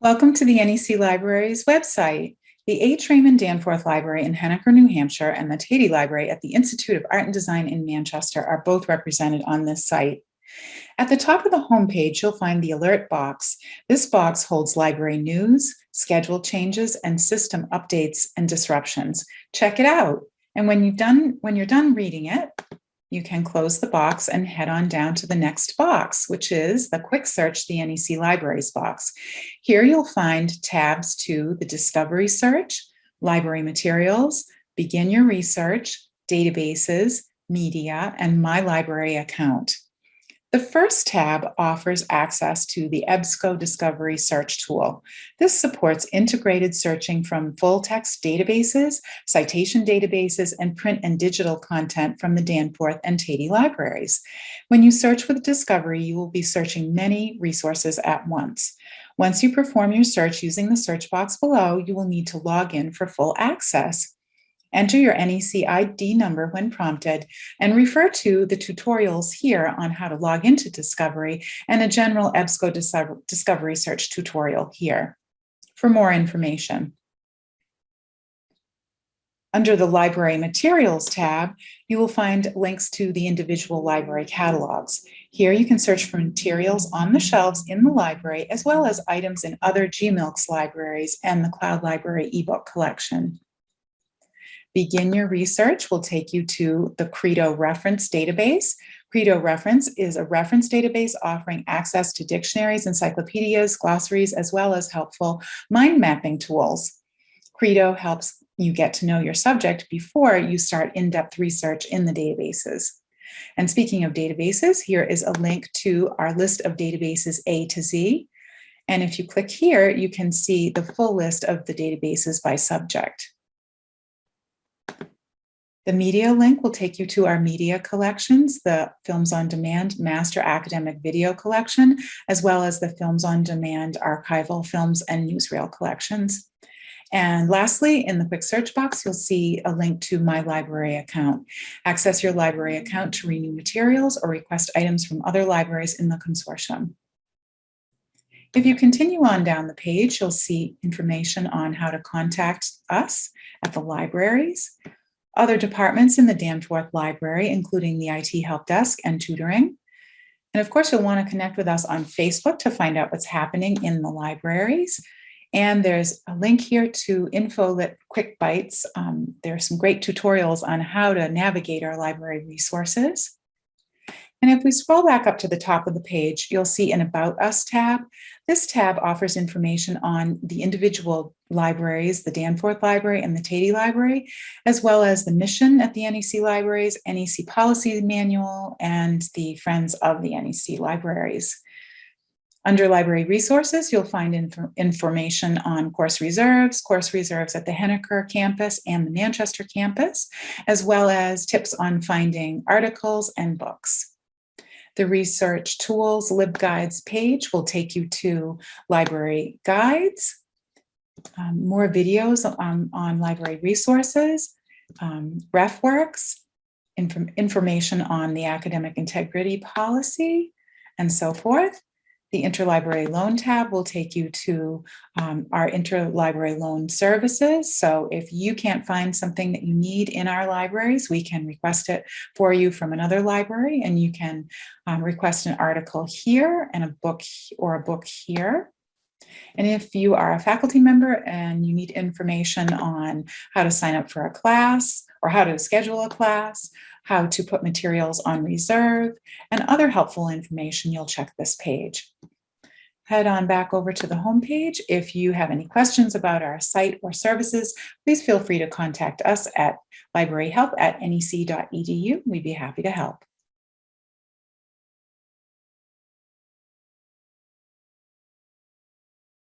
Welcome to the NEC Library's website. The H. Raymond Danforth Library in Henniker, New Hampshire and the Teti Library at the Institute of Art and Design in Manchester are both represented on this site. At the top of the homepage, you'll find the alert box. This box holds library news, schedule changes, and system updates and disruptions. Check it out. And when, you've done, when you're done reading it, you can close the box and head on down to the next box, which is the Quick Search the NEC Libraries box. Here you'll find tabs to the Discovery Search, Library Materials, Begin Your Research, Databases, Media, and My Library Account. The first tab offers access to the EBSCO Discovery Search tool. This supports integrated searching from full text databases, citation databases, and print and digital content from the Danforth and Teti libraries. When you search with Discovery, you will be searching many resources at once. Once you perform your search using the search box below, you will need to log in for full access. Enter your NEC ID number when prompted and refer to the tutorials here on how to log into Discovery and a general EBSCO Discovery Search tutorial here for more information. Under the Library Materials tab, you will find links to the individual library catalogs. Here you can search for materials on the shelves in the library, as well as items in other GMILCS libraries and the Cloud Library ebook collection. Begin Your Research will take you to the Credo reference database. Credo reference is a reference database offering access to dictionaries, encyclopedias, glossaries, as well as helpful mind mapping tools. Credo helps you get to know your subject before you start in-depth research in the databases. And speaking of databases, here is a link to our list of databases A to Z. And if you click here, you can see the full list of the databases by subject. The media link will take you to our media collections, the Films on Demand Master Academic Video Collection, as well as the Films on Demand Archival Films and Newsreel collections. And lastly, in the quick search box, you'll see a link to My Library account. Access your library account to renew materials or request items from other libraries in the consortium. If you continue on down the page, you'll see information on how to contact us at the libraries, other departments in the Danforth Library, including the IT Help Desk and tutoring. And of course, you'll want to connect with us on Facebook to find out what's happening in the libraries. And there's a link here to InfoLit Quick Bites. Um, there are some great tutorials on how to navigate our library resources. And if we scroll back up to the top of the page, you'll see an About Us tab. This tab offers information on the individual libraries, the Danforth Library and the Teti Library, as well as the mission at the NEC Libraries, NEC Policy Manual, and the Friends of the NEC Libraries. Under library resources, you'll find inf information on course reserves, course reserves at the Henniker campus and the Manchester campus, as well as tips on finding articles and books. The research tools LibGuides page will take you to library guides, um, more videos on, on library resources, um, RefWorks, inf information on the academic integrity policy, and so forth. The interlibrary loan tab will take you to um, our interlibrary loan services. So if you can't find something that you need in our libraries, we can request it for you from another library and you can um, request an article here and a book or a book here. And if you are a faculty member and you need information on how to sign up for a class or how to schedule a class, how to put materials on reserve, and other helpful information, you'll check this page. Head on back over to the homepage. If you have any questions about our site or services, please feel free to contact us at libraryhelp at nec.edu. We'd be happy to help.